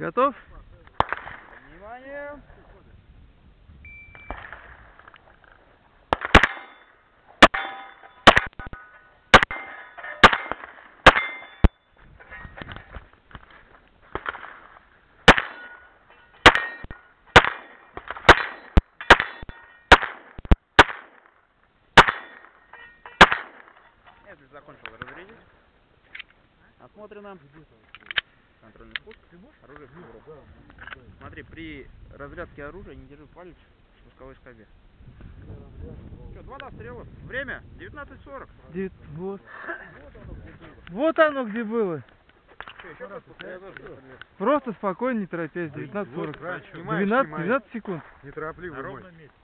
Готов? Внимание! Если закончил разрядить, осмотрено. Контрольный спуск. Оружие в кобуру. Смотри, при разрядке оружия не держи палец в спусковой скобе. Что, два дострела? Время 19.40. Девять- Вот. Вот оно где было. Еще раз Просто спокойно, не торопясь. 19.40. 12, 12 секунд. Неторопливый На мой. ровном месте.